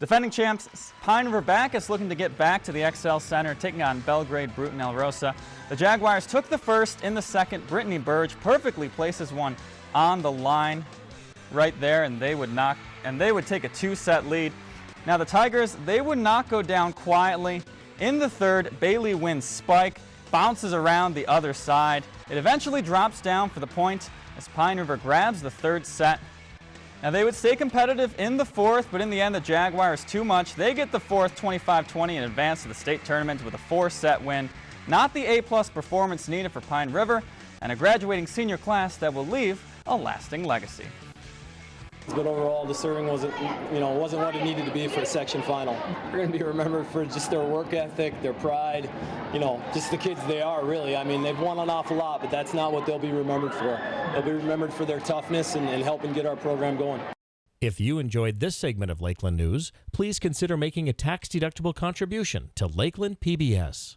Defending champs Pine River Backus looking to get back to the Xcel Center, taking on Belgrade Brooten Elrosa. The Jaguars took the first in the second. Brittany Burge perfectly places one on the line right there, and they would knock and they would take a two-set lead. Now the Tigers, they would not go down quietly. In the third, Bailey wins spike, bounces around the other side. It eventually drops down for the point as Pine River grabs the third set. Now they would stay competitive in the fourth, but in the end the Jaguars too much. They get the fourth 25-20 and advance to the state tournament with a four-set win. Not the A-plus performance needed for Pine River, and a graduating senior class that will leave a lasting legacy. But overall, the serving wasn't, you know, wasn't what it needed to be for a section final. They're going to be remembered for just their work ethic, their pride, you know, just the kids they are, really. I mean, they've won an awful lot, but that's not what they'll be remembered for. They'll be remembered for their toughness and, and helping get our program going. If you enjoyed this segment of Lakeland News, please consider making a tax-deductible contribution to Lakeland PBS.